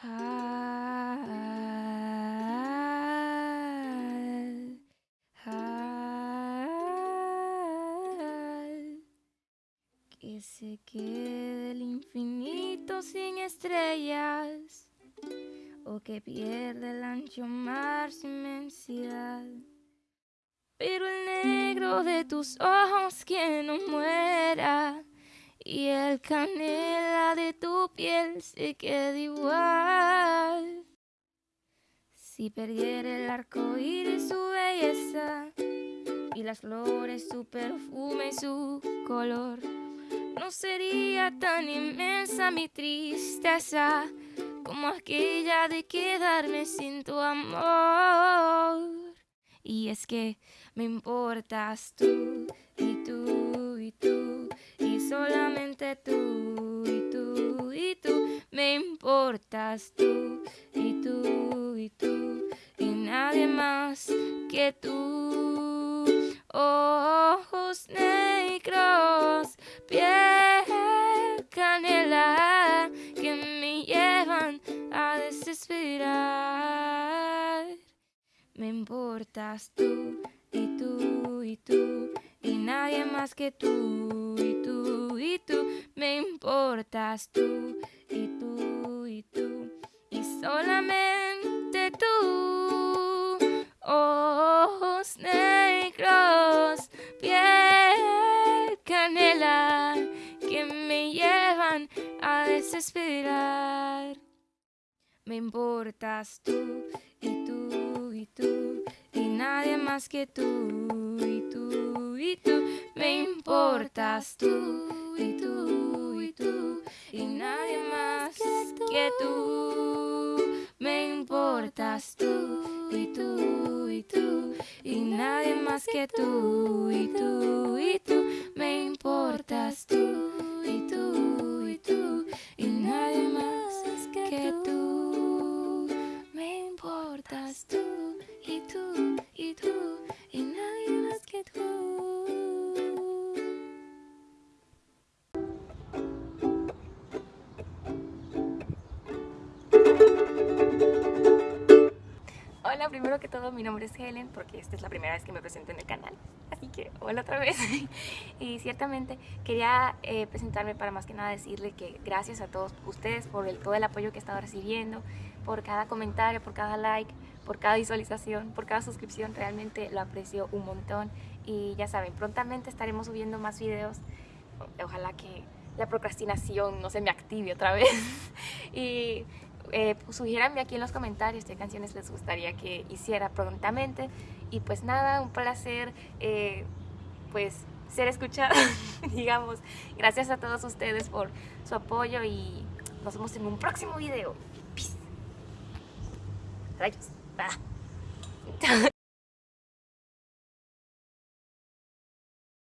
Que se quede el infinito sin estrellas o que pierda el ancho mar su inmensidad. Pero el negro de tus ojos que no muera y el canela piel se queda igual. Si perdiera el arco iris su belleza y las flores su perfume y su color, no sería tan inmensa mi tristeza como aquella de quedarme sin tu amor. Y es que me importas tú y tú y tú y solamente tú tú y tú y tú y nadie más que tú. Ojos negros, piel canela que me llevan a desesperar. Me importas tú y tú y tú y nadie más que tú y tú y tú. Me importas tú solamente tú. Ojos negros, piel canela que me llevan a desesperar. Me importas tú y tú y tú y nadie más que tú y tú y tú. Me importas tú y tú y tú y nadie más que tú. Importas tú y tú y tú y nadie más que tú y tú y Hola, primero que todo mi nombre es Helen porque esta es la primera vez que me presento en el canal. Así que hola otra vez. Y ciertamente quería eh, presentarme para más que nada decirle que gracias a todos ustedes por el, todo el apoyo que he estado recibiendo Por cada comentario, por cada like, por cada visualización, por cada suscripción Realmente lo aprecio un montón. Y ya saben, prontamente estaremos subiendo más videos. Ojalá que la procrastinación no se me active otra vez. Y eh, pues, aquí en los comentarios qué canciones les gustaría que hiciera prontamente. Y pues nada, un placer eh, pues ser escuchada, digamos. Gracias a todos ustedes por su apoyo y nos vemos en un próximo video. Peace. Rayos. Ah.